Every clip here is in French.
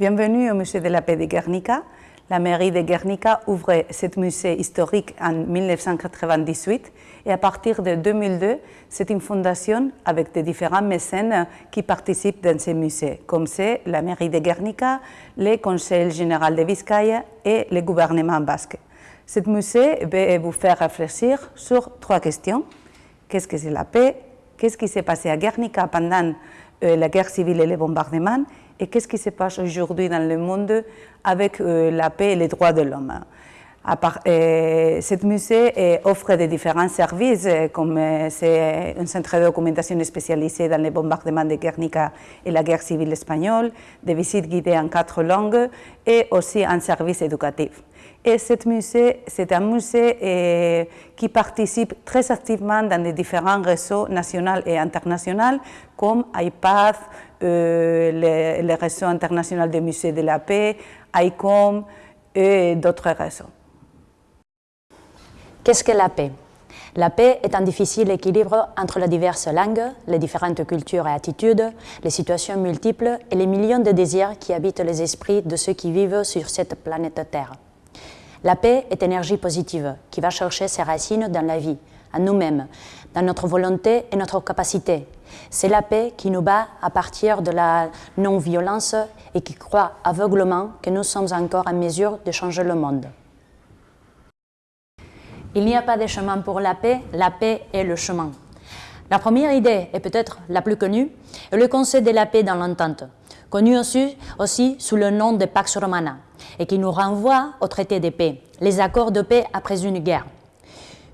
Bienvenue au musée de la paix de Guernica. La mairie de Guernica ouvre ce musée historique en 1998 et à partir de 2002, c'est une fondation avec de différents mécènes qui participent dans ce musée, comme c'est la mairie de Guernica, le Conseil général de Vizcaya et le gouvernement basque. Ce musée va vous faire réfléchir sur trois questions. Qu'est-ce que c'est la paix? Qu'est-ce qui s'est passé à Guernica pendant euh, la guerre civile et les bombardements? Et qu'est-ce qui se passe aujourd'hui dans le monde avec euh, la paix et les droits de l'homme? Euh, ce musée offre de différents services, comme c'est un centre de documentation spécialisé dans les bombardements de Guernica et la guerre civile espagnole, des visites guidées en quatre langues et aussi un service éducatif. Et ce musée, c'est un musée qui participe très activement dans les différents réseaux nationaux et internationaux comme IPATH, euh, le, réseau international des musées de la paix, ICOM et d'autres réseaux. Qu'est-ce que la paix? La paix est un difficile équilibre entre les diverses langues, les différentes cultures et attitudes, les situations multiples et les millions de désirs qui habitent les esprits de ceux qui vivent sur cette planète Terre. La paix est énergie positive qui va chercher ses racines dans la vie, à nous-mêmes, dans notre volonté et notre capacité. C'est la paix qui nous bat à partir de la non-violence et qui croit aveuglement que nous sommes encore en mesure de changer le monde. Il n'y a pas de chemin pour la paix, la paix est le chemin. La première idée, et peut-être la plus connue, est le Conseil de la paix dans l'entente, connu aussi sous le nom de Pax Romana, et qui nous renvoie au traité de paix, les accords de paix après une guerre.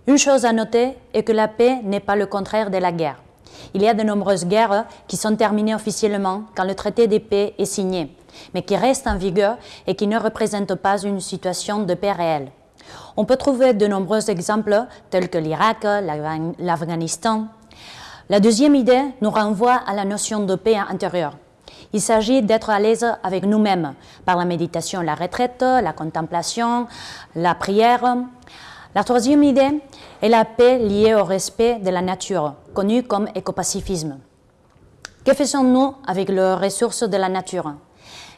Une chose à noter est que la paix n'est pas le contraire de la guerre. Il y a de nombreuses guerres qui sont terminées officiellement quand le traité de paix est signé, mais qui restent en vigueur et qui ne représentent pas une situation de paix réelle. On peut trouver de nombreux exemples tels que l'Irak, l'Afghanistan. La deuxième idée nous renvoie à la notion de paix intérieure. Il s'agit d'être à l'aise avec nous-mêmes par la méditation, la retraite, la contemplation, la prière. La troisième idée est la paix liée au respect de la nature, connue comme écopacifisme. Que faisons-nous avec les ressources de la nature?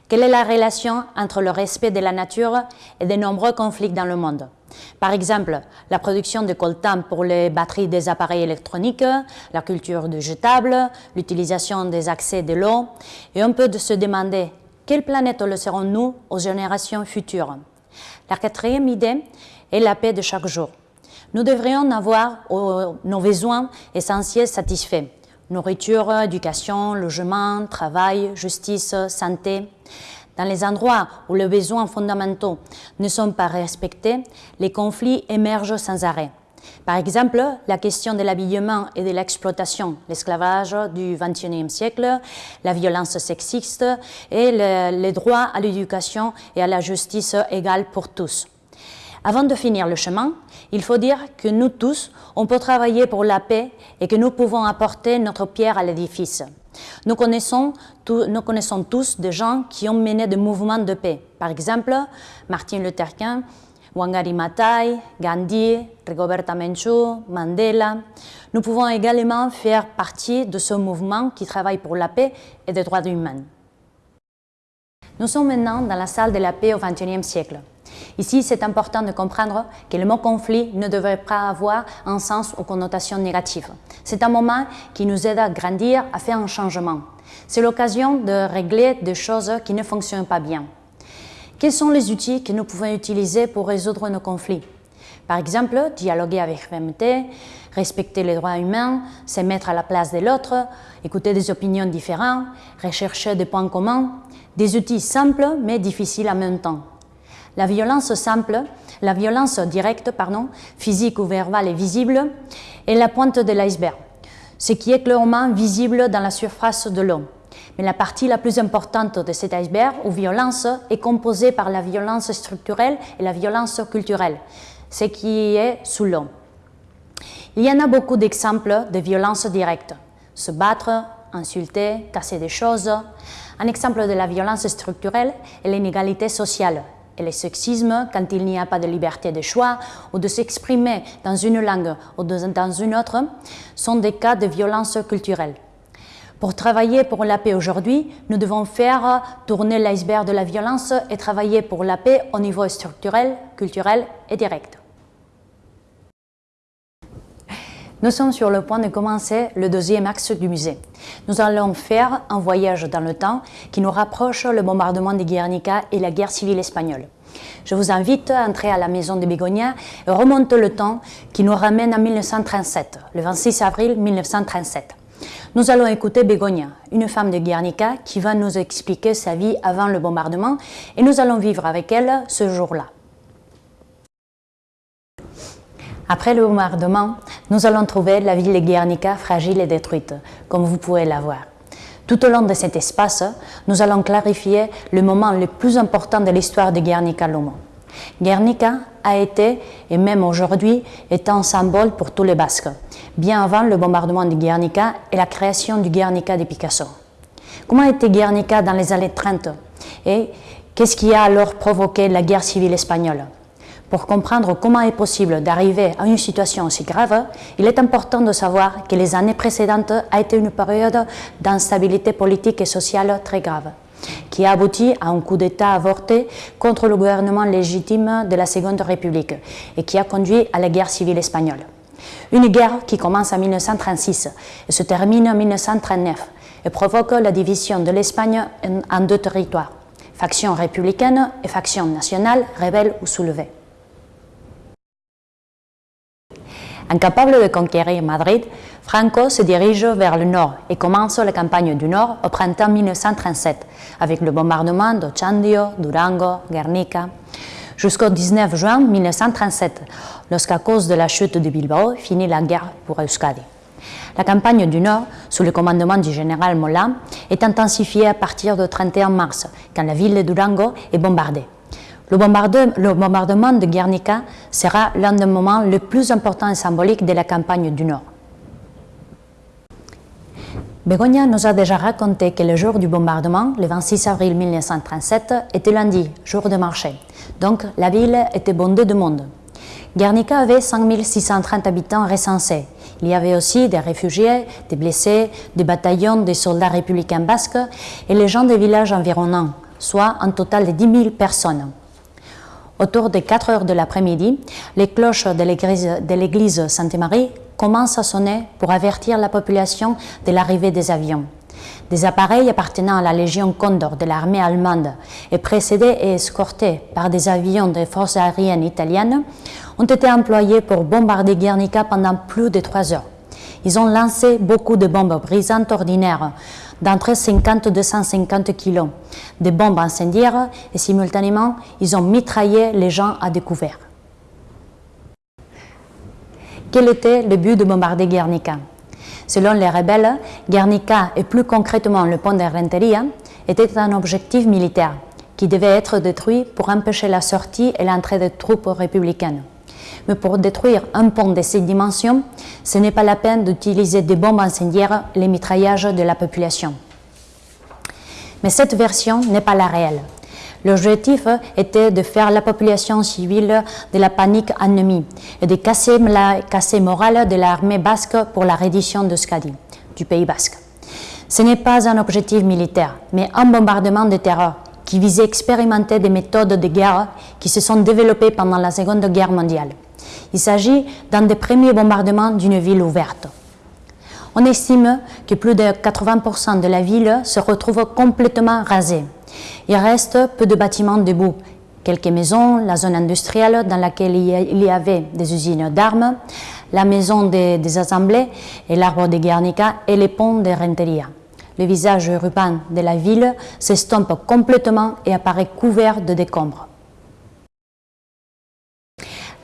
Quelle est la relation entre le respect de la nature et de nombreux conflits dans le monde? Par exemple, la production de coltan pour les batteries des appareils électroniques, la culture de jetables, l'utilisation des accès de l'eau, et on peut se demander quelle planète laisserons-nous aux générations futures? La quatrième idée et la paix de chaque jour. Nous devrions avoir nos besoins essentiels satisfaits. Nourriture, éducation, logement, travail, justice, santé. Dans les endroits où les besoins fondamentaux ne sont pas respectés, les conflits émergent sans arrêt. Par exemple, la question de l'habillement et de l'exploitation, l'esclavage du XXIe siècle, la violence sexiste et les droits à l'éducation et à la justice égale pour tous. Avant de finir le chemin, il faut dire que nous tous, on peut travailler pour la paix et que nous pouvons apporter notre pierre à l'édifice. Nous connaissons, tous des gens qui ont mené des mouvements de paix. Par exemple, Martin Luther King, Wangari Maathai, Gandhi, Rigoberta Menchú, Mandela. Nous pouvons également faire partie de ce mouvement qui travaille pour la paix et les droits humains. Nous sommes maintenant dans la salle de la paix au XXIe siècle. Ici, c'est important de comprendre que le mot conflit ne devrait pas avoir un sens ou connotation négative. C'est un moment qui nous aide à grandir, à faire un changement. C'est l'occasion de régler des choses qui ne fonctionnent pas bien. Quels sont les outils que nous pouvons utiliser pour résoudre nos conflits? Par exemple, dialoguer avec fermeté, respecter les droits humains, se mettre à la place de l'autre, écouter des opinions différentes, rechercher des points communs, des outils simples mais difficiles en même temps. La violence simple, la violence directe, pardon, physique ou verbale est visible, est la pointe de l'iceberg, ce qui est clairement visible dans la surface de l'eau. Mais la partie la plus importante de cet iceberg, ou violence, est composée par la violence structurelle et la violence culturelle, ce qui est sous l'eau. Il y en a beaucoup d'exemples de violence directe. Se battre, insulter, casser des choses. Un exemple de la violence structurelle est l'inégalité sociale, et le sexisme quand il n'y a pas de liberté de choix ou de s'exprimer dans une langue ou dans une autre sont des cas de violence culturelle. Pour travailler pour la paix aujourd'hui, nous devons faire tourner l'iceberg de la violence et travailler pour la paix au niveau structurel, culturel et direct. Nous sommes sur le point de commencer le deuxième axe du musée. Nous allons faire un voyage dans le temps qui nous rapproche le bombardement de Guernica et la guerre civile espagnole. Je vous invite à entrer à la maison de Bégonia et remonter le temps qui nous ramène à 1937, le 26 avril 1937. Nous allons écouter Bégonia, une femme de Guernica qui va nous expliquer sa vie avant le bombardement et nous allons vivre avec elle ce jour-là. Après le bombardement, nous allons trouver la ville de Guernica fragile et détruite, comme vous pouvez la voir. Tout au long de cet espace, nous allons clarifier le moment le plus important de l'histoire de Guernica-Lomo. Guernica a été, et même aujourd'hui, est un symbole pour tous les Basques, bien avant le bombardement de Guernica et la création du Guernica de Picasso. Comment était Guernica dans les années 30 Et qu'est-ce qui a alors provoqué la guerre civile espagnole? Pour comprendre comment est possible d'arriver à une situation aussi grave, il est important de savoir que les années précédentes a été une période d'instabilité politique et sociale très grave, qui a abouti à un coup d'État avorté contre le gouvernement légitime de la Seconde République et qui a conduit à la guerre civile espagnole. Une guerre qui commence en 1936 et se termine en 1939 et provoque la division de l'Espagne en deux territoires, faction républicaine et faction nationale, rebelle ou soulevée. Incapable de conquérir Madrid, Franco se dirige vers le nord et commence la campagne du nord au printemps 1937 avec le bombardement d'Ochandio, Durango, Guernica, jusqu'au 19 juin 1937, lorsqu'à cause de la chute de Bilbao finit la guerre pour Euskadi. La campagne du Nord, sous le commandement du général Mola, est intensifiée à partir du 31 mars, quand la ville de Durango est bombardée. Le bombardement de Guernica sera l'un des moments les plus importants et symboliques de la campagne du Nord. Begonia nous a déjà raconté que le jour du bombardement, le 26 avril 1937, était lundi, jour de marché. Donc la ville était bondée de monde. Guernica avait 5630 habitants recensés. Il y avait aussi des réfugiés, des blessés, des bataillons, des soldats républicains basques et les gens des villages environnants, soit un total de 10 000 personnes. Autour des 4 heures de l'après-midi, les cloches de l'église Sainte-Marie commencent à sonner pour avertir la population de l'arrivée des avions. Des appareils appartenant à la Légion Condor de l'armée allemande et précédés et escortés par des avions des forces aériennes italiennes ont été employés pour bombarder Guernica pendant plus de trois heures. Ils ont lancé beaucoup de bombes brisantes ordinaires d'entre 50 et 250 kilos, des bombes incendiaires et simultanément, ils ont mitraillé les gens à découvert. Quel était le but de bombarder Guernica? Selon les rebelles, Guernica et plus concrètement le pont de Renteria était un objectif militaire qui devait être détruit pour empêcher la sortie et l'entrée des troupes républicaines. Mais pour détruire un pont de cette dimension, ce n'est pas la peine d'utiliser des bombes incendiaires, les mitraillages de la population. Mais cette version n'est pas la réelle. L'objectif était de faire la population civile de la panique ennemie et de casser la morale de l'armée basque pour la reddition de Skadi, du Pays basque. Ce n'est pas un objectif militaire, mais un bombardement de terreur qui visait à expérimenter des méthodes de guerre qui se sont développées pendant la Seconde Guerre mondiale. Il s'agit d'un des premiers bombardements d'une ville ouverte. On estime que plus de 80% de la ville se retrouve complètement rasée. Il reste peu de bâtiments debout, quelques maisons, la zone industrielle dans laquelle il y avait des usines d'armes, la maison des, assemblées et l'arbre de Guernica et les ponts de Renteria. Le visage urbain de la ville s'estompe complètement et apparaît couvert de décombres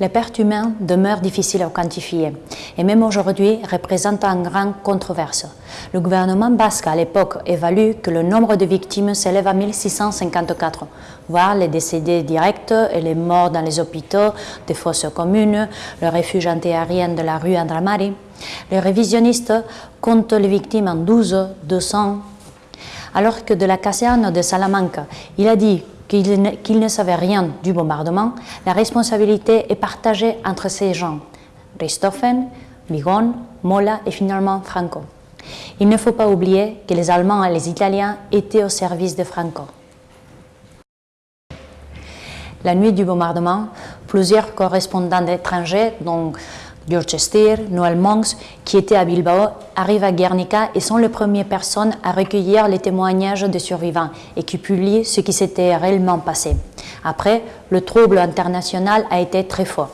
les pertes humaines demeurent difficiles à quantifier et même aujourd'hui représentent une grande controverse. Le gouvernement basque à l'époque évalue que le nombre de victimes s'élève à 1654, voire les décédés directs et les morts dans les hôpitaux, des fosses communes, le refuge antiaérien de la rue Andramari. Les révisionnistes comptent les victimes en 12, 200, alors que de la caserne de Salamanca, il a dit qu'il ne, savait rien du bombardement, la responsabilité est partagée entre ces gens, Richthofen, Bigon, Mola et finalement Franco. Il ne faut pas oublier que les Allemands et les Italiens étaient au service de Franco. La nuit du bombardement, plusieurs correspondants étrangers, dont Dorchester, Noël Monks, qui étaient à Bilbao, arrivent à Guernica et sont les premières personnes à recueillir les témoignages des survivants et qui publient ce qui s'était réellement passé. Après, le trouble international a été très fort.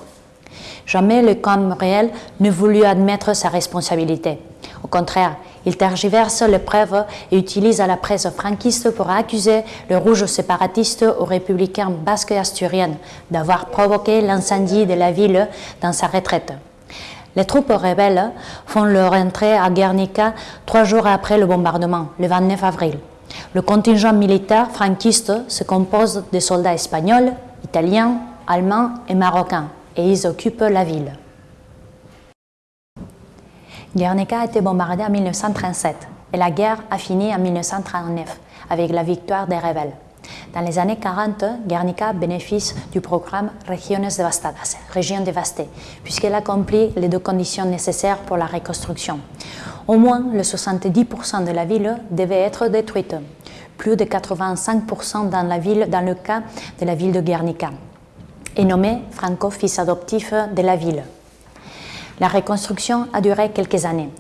Jamais le camp réel ne voulut admettre sa responsabilité. Au contraire, il tergiverse les preuves et utilise la presse franquiste pour accuser le rouge séparatiste aux républicains basques et asturiennes d'avoir provoqué l'incendie de la ville dans sa retraite. Les troupes rebelles font leur entrée à Guernica trois jours après le bombardement, le 29 avril. Le contingent militaire franquiste se compose de soldats espagnols, italiens, allemands et marocains, et ils occupent la ville. Guernica a été bombardée en 1937 et la guerre a fini en 1939 avec la victoire des rebelles. Dans les années 40, Guernica bénéficie du programme régions dévastées, puisqu'elle accomplit les deux conditions nécessaires pour la reconstruction. Au moins, le 70% de la ville devait être détruite, plus de 85% dans, la ville, dans le cas de la ville de Guernica, et nommé Franco fils adoptif de la ville. La reconstruction a duré quelques années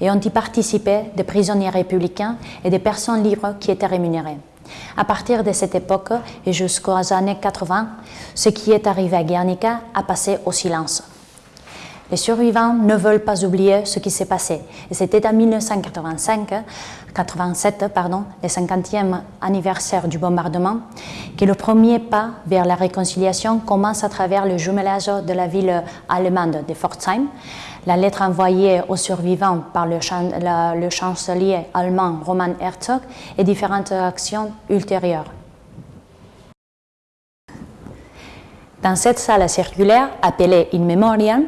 et ont y participé des prisonniers républicains et des personnes libres qui étaient rémunérées. À partir de cette époque et jusqu'aux années 80, ce qui est arrivé à Guernica a passé au silence. Les survivants ne veulent pas oublier ce qui s'est passé. C'était en 1985, 87, pardon, le 50e anniversaire du bombardement, que le premier pas vers la réconciliation commence à travers le jumelage de la ville allemande de Pforzheim, la lettre envoyée aux survivants par le, chancelier allemand Roman Herzog et différentes actions ultérieures. Dans cette salle circulaire appelée In Memoriam,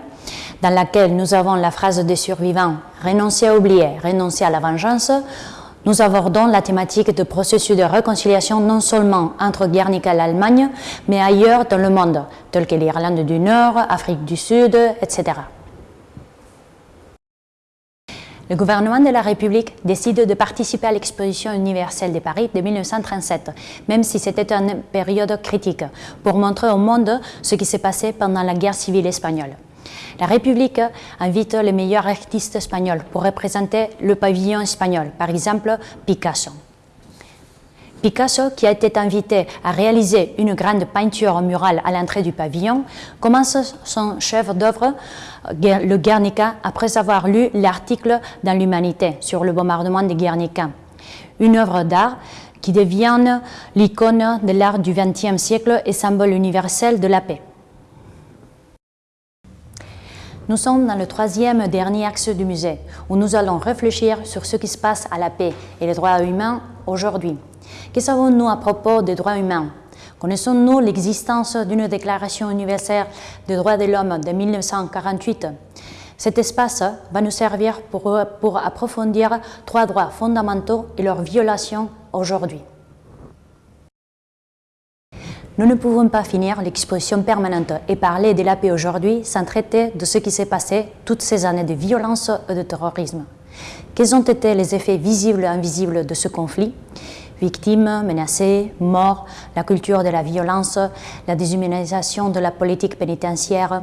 dans laquelle nous avons la phrase des survivants « renoncer à oublier, renoncer à la vengeance », nous abordons la thématique de processus de réconciliation non seulement entre Guernica et l'Allemagne, mais ailleurs dans le monde, tels que l'Irlande du Nord, Afrique du Sud, etc. Le gouvernement de la République décide de participer à l'exposition universelle de Paris de 1937, même si c'était une période critique, pour montrer au monde ce qui s'est passé pendant la guerre civile espagnole. La République invite les meilleurs artistes espagnols pour représenter le pavillon espagnol, par exemple Picasso. Picasso, qui a été invité à réaliser une grande peinture murale à l'entrée du pavillon, commence son chef d'œuvre, le Guernica, après avoir lu l'article dans l'Humanité sur le bombardement de Guernica. Une œuvre d'art qui devient l'icône de l'art du XXe siècle et symbole universel de la paix. Nous sommes dans le troisième et dernier axe du musée, où nous allons réfléchir sur ce qui se passe à la paix et les droits humains aujourd'hui. Que savons-nous à propos des droits humains? Connaissons-nous l'existence d'une déclaration universelle des droits de l'homme de 1948 Cet espace va nous servir pour, approfondir trois droits fondamentaux et leur violation aujourd'hui. Nous ne pouvons pas finir l'exposition permanente et parler de la paix aujourd'hui sans traiter de ce qui s'est passé toutes ces années de violence et de terrorisme. Quels ont été les effets visibles et invisibles de ce conflit? Victimes, menacées, morts, la culture de la violence, la déshumanisation de la politique pénitentiaire.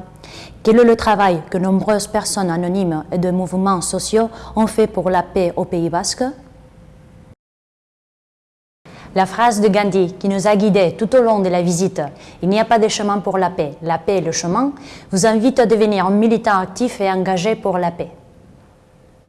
Quel est le travail que nombreuses personnes anonymes et de mouvements sociaux ont fait pour la paix au Pays Basque? La phrase de Gandhi qui nous a guidés tout au long de la visite « Il n'y a pas de chemin pour la paix, la paix est le chemin » vous invite à devenir un militant actif et engagé pour la paix.